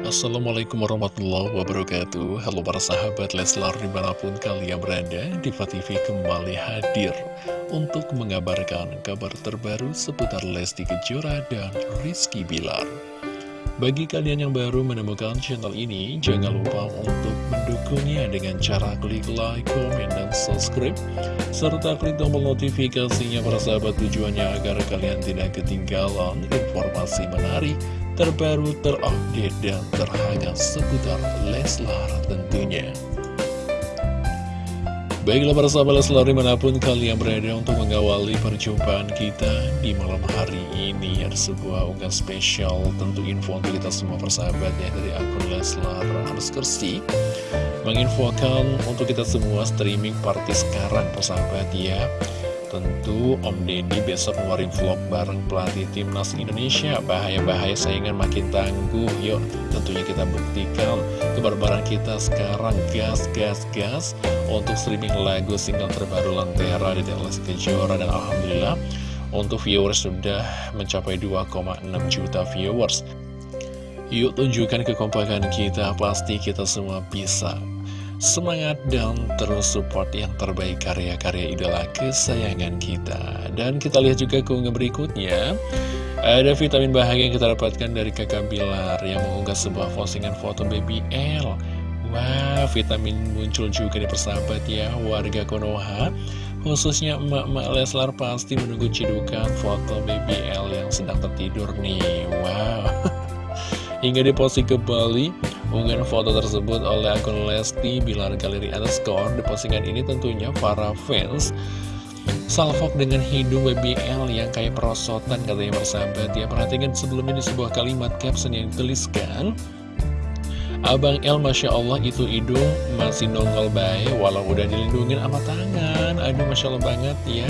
Assalamualaikum warahmatullahi wabarakatuh. Halo para sahabat Leslar di mana pun kalian berada Diva TV kembali hadir Untuk mengabarkan kabar terbaru seputar Lesti Kejora dan Rizky Bilar. Bagi kalian yang baru menemukan channel ini Jangan lupa untuk mendukungnya dengan cara klik like, komen, dan subscribe Serta klik tombol notifikasinya para sahabat tujuannya agar kalian tidak ketinggalan informasi menarik terbaru, terupdate, dan terhangat seputar Leslar tentunya. Baiklah para sahabat Leslar di mana pun kalian berada untuk mengawali perjumpaan kita di malam hari ini Ada sebuah unggahan spesial tentu info untuk kita semua persahabatnya dari akun Leslar Kersi Menginfokan untuk kita semua streaming party sekarang persahabat ya Tentu Om Deddy besok ngeluarin vlog bareng pelatih timnas Indonesia. Bahaya-bahaya saingan makin tangguh Yuk. Tentunya kita buktikan kebarbaran kita sekarang. Gas, gas, gas. Untuk streaming lagu single terbaru Lentera di Lesti Kejora. Dan Alhamdulillah untuk viewers sudah mencapai 2,6 juta viewers. Yuk tunjukkan kekompakan kita. Pasti kita semua bisa Semangat dan terus support yang terbaik karya-karya idola kesayangan kita. Dan kita lihat juga keunggahan berikutnya. Ada vitamin bahagia yang kita dapatkan dari kakak Bilar Yang mengunggah sebuah postingan foto baby L. Wah, vitamin muncul juga di persahabat ya Warga Konoha. Khususnya emak-emak Leslar pasti menunggu cidukan foto baby L yang sedang tertidur nih. Wow. Hingga diposting ke Bali Unggahan foto tersebut oleh akun Lesti Bilar Galeri Underscore Di postingan ini tentunya para fans Salfok dengan hidung BBL yang kayak perosotan katanya persahabat Ya perhatikan sebelumnya di sebuah kalimat caption yang dituliskan. Abang L Masya Allah itu hidung masih nongol baik Walau udah dilindungin sama tangan. Aduh Masya Allah banget ya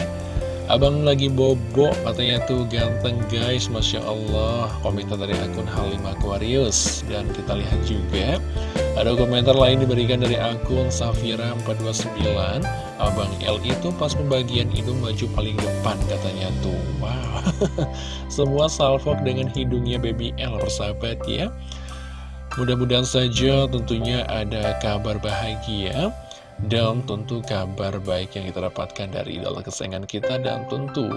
Abang lagi bobo katanya tuh ganteng guys Masya Allah. Komentar dari akun Halim Aquarius. Dan kita lihat juga Ada komentar lain diberikan dari akun Safira429 Abang L itu pas pembagian hidung maju paling depan katanya tuh. Wow. Semua salvok dengan hidungnya baby L persahabat ya. Mudah-mudahan saja tentunya ada kabar bahagia dan tentu kabar baik yang kita dapatkan dari idola kesayangan kita Dan tentu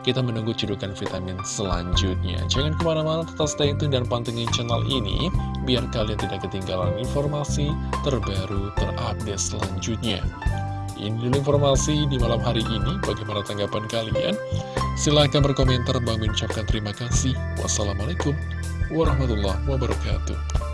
kita menunggu cedukan vitamin selanjutnya Jangan ke mana-mana tetap stay tune dan pantengin channel ini Biar kalian tidak ketinggalan informasi terbaru terupdate selanjutnya ini informasi di malam hari ini. Bagaimana tanggapan kalian? Silahkan berkomentar. Bang mengucapkan terima kasih. Wassalamualaikum warahmatullahi wabarakatuh.